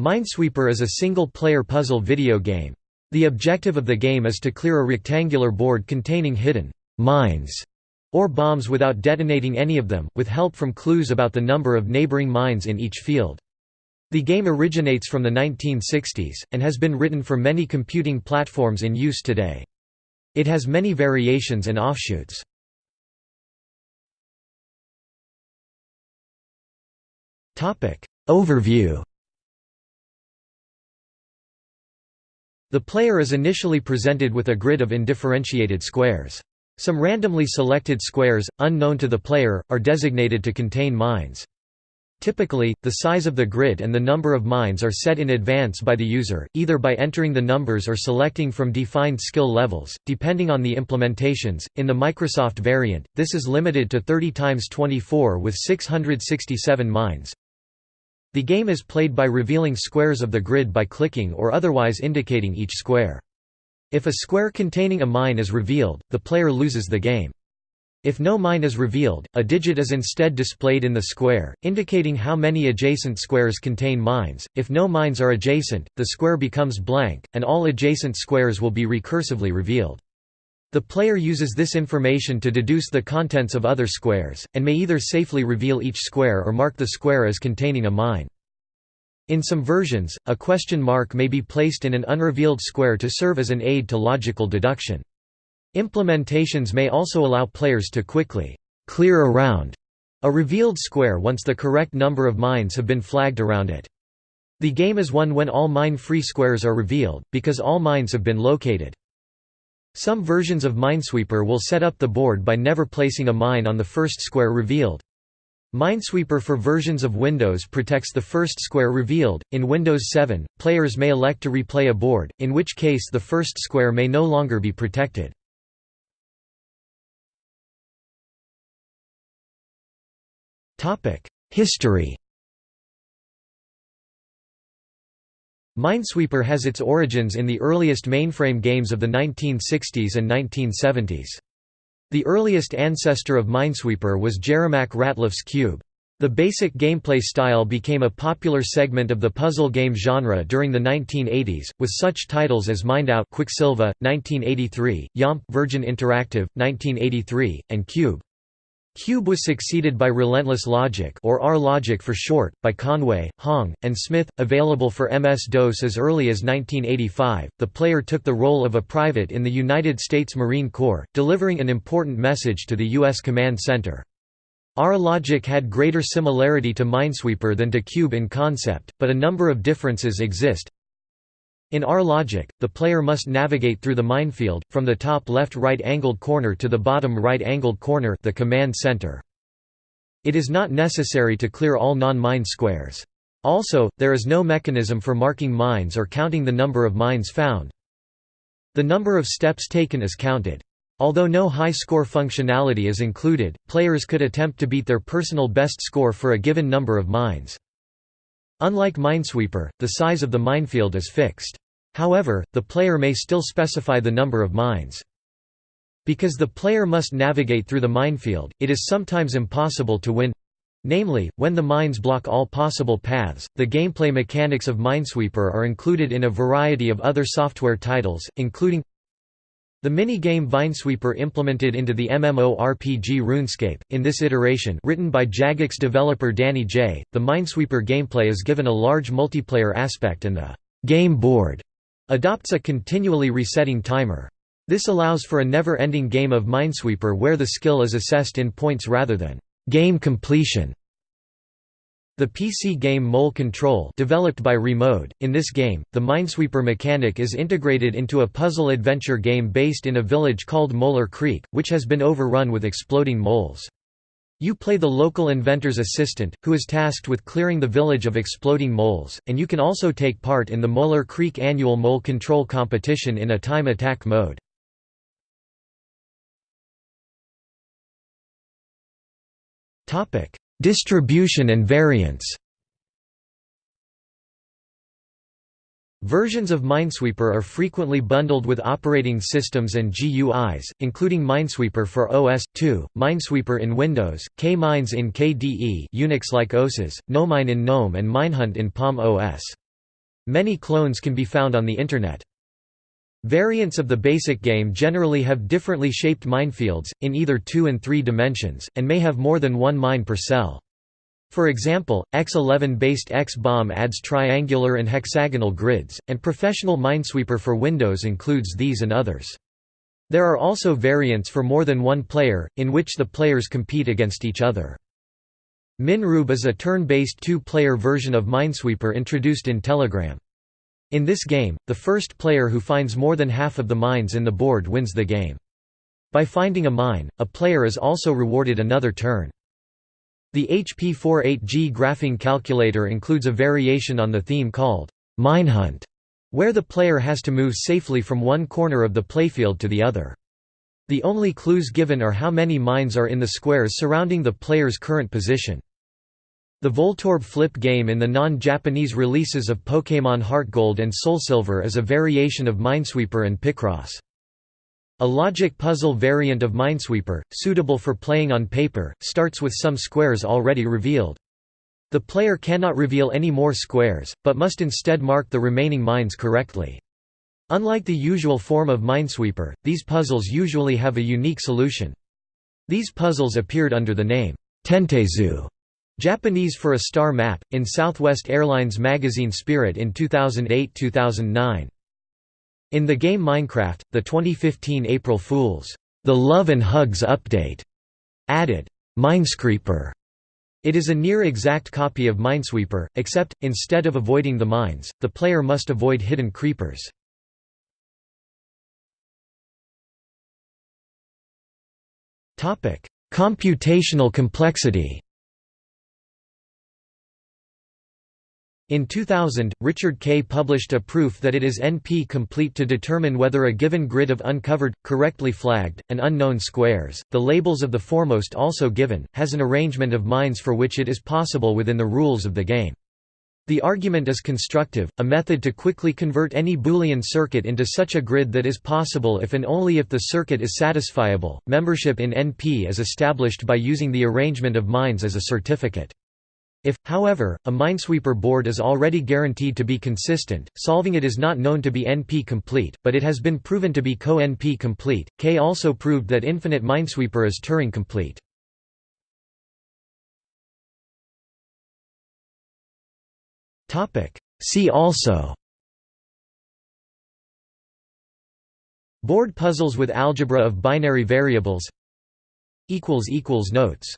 Minesweeper is a single-player puzzle video game. The objective of the game is to clear a rectangular board containing hidden «mines» or bombs without detonating any of them, with help from clues about the number of neighboring mines in each field. The game originates from the 1960s, and has been written for many computing platforms in use today. It has many variations and offshoots. Overview The player is initially presented with a grid of indifferentiated squares. Some randomly selected squares, unknown to the player, are designated to contain mines. Typically, the size of the grid and the number of mines are set in advance by the user, either by entering the numbers or selecting from defined skill levels, depending on the implementations. In the Microsoft variant, this is limited to 30 x 24 with 667 mines. The game is played by revealing squares of the grid by clicking or otherwise indicating each square. If a square containing a mine is revealed, the player loses the game. If no mine is revealed, a digit is instead displayed in the square, indicating how many adjacent squares contain mines. If no mines are adjacent, the square becomes blank, and all adjacent squares will be recursively revealed. The player uses this information to deduce the contents of other squares, and may either safely reveal each square or mark the square as containing a mine. In some versions, a question mark may be placed in an unrevealed square to serve as an aid to logical deduction. Implementations may also allow players to quickly clear around a revealed square once the correct number of mines have been flagged around it. The game is won when all mine-free squares are revealed, because all mines have been located. Some versions of Minesweeper will set up the board by never placing a mine on the first square revealed. Minesweeper for versions of Windows protects the first square revealed. In Windows 7, players may elect to replay a board, in which case the first square may no longer be protected. History Minesweeper has its origins in the earliest mainframe games of the 1960s and 1970s. The earliest ancestor of Minesweeper was Jeremiah Ratliff's Cube. The basic gameplay style became a popular segment of the puzzle game genre during the 1980s, with such titles as Mined-Out Quicksilva, 1983, Yomp Virgin Interactive, 1983, and Cube. Cube was succeeded by Relentless Logic or R-Logic for short, by Conway, Hong, and Smith, available for MS-DOS as early as 1985. The player took the role of a private in the United States Marine Corps, delivering an important message to the U.S. Command Center. R-Logic had greater similarity to Minesweeper than to Cube in concept, but a number of differences exist, in R-Logic, the player must navigate through the minefield, from the top left right-angled corner to the bottom right-angled corner the command center. It is not necessary to clear all non-mine squares. Also, there is no mechanism for marking mines or counting the number of mines found. The number of steps taken is counted. Although no high-score functionality is included, players could attempt to beat their personal best score for a given number of mines. Unlike Minesweeper, the size of the minefield is fixed. However, the player may still specify the number of mines. Because the player must navigate through the minefield, it is sometimes impossible to win namely, when the mines block all possible paths. The gameplay mechanics of Minesweeper are included in a variety of other software titles, including the minigame Vinesweeper implemented into the MMORPG RuneScape. In this iteration, written by Jagex developer Danny J., the Minesweeper gameplay is given a large multiplayer aspect and the game board adopts a continually resetting timer. This allows for a never-ending game of Minesweeper where the skill is assessed in points rather than game completion. The PC game Mole Control developed by Remode, in this game, the Minesweeper mechanic is integrated into a puzzle-adventure game based in a village called Molar Creek, which has been overrun with exploding moles. You play the local inventor's assistant, who is tasked with clearing the village of exploding moles, and you can also take part in the Molar Creek annual mole control competition in a time attack mode. Distribution and variants Versions of Minesweeper are frequently bundled with operating systems and GUIs, including Minesweeper for OS/2, Minesweeper in Windows, K-Mines in KDE Unix-like OSes, Gnomine in GNOME and Minehunt in Palm OS. Many clones can be found on the Internet. Variants of the basic game generally have differently shaped minefields, in either two and three dimensions, and may have more than one mine per cell. For example, X11-based X-Bomb adds triangular and hexagonal grids, and Professional Minesweeper for Windows includes these and others. There are also variants for more than one player, in which the players compete against each other. Minroob is a turn-based two-player version of Minesweeper introduced in Telegram. In this game, the first player who finds more than half of the mines in the board wins the game. By finding a mine, a player is also rewarded another turn. The HP48G graphing calculator includes a variation on the theme called Minehunt, where the player has to move safely from one corner of the playfield to the other. The only clues given are how many mines are in the squares surrounding the player's current position. The Voltorb flip game in the non-Japanese releases of Pokémon HeartGold and SoulSilver is a variation of Minesweeper and Picross. A logic puzzle variant of Minesweeper, suitable for playing on paper, starts with some squares already revealed. The player cannot reveal any more squares, but must instead mark the remaining mines correctly. Unlike the usual form of Minesweeper, these puzzles usually have a unique solution. These puzzles appeared under the name, Tentaizu, Japanese for a star map, in Southwest Airlines magazine Spirit in 2008–2009. In the game Minecraft, the 2015 April Fool's The Love and Hugs update added Minescreeper. It is a near-exact copy of Minesweeper, except, instead of avoiding the mines, the player must avoid hidden creepers. Computational complexity In 2000, Richard Kaye published a proof that it is NP-complete to determine whether a given grid of uncovered, correctly flagged, and unknown squares, the labels of the foremost also given, has an arrangement of mines for which it is possible within the rules of the game. The argument is constructive, a method to quickly convert any Boolean circuit into such a grid that is possible if and only if the circuit is satisfiable. Membership in NP is established by using the arrangement of mines as a certificate. If, however, a Minesweeper board is already guaranteed to be consistent, solving it is not known to be NP-complete, but it has been proven to be co-NP complete. Kaye also proved that infinite Minesweeper is Turing complete. See also Board puzzles with algebra of binary variables Notes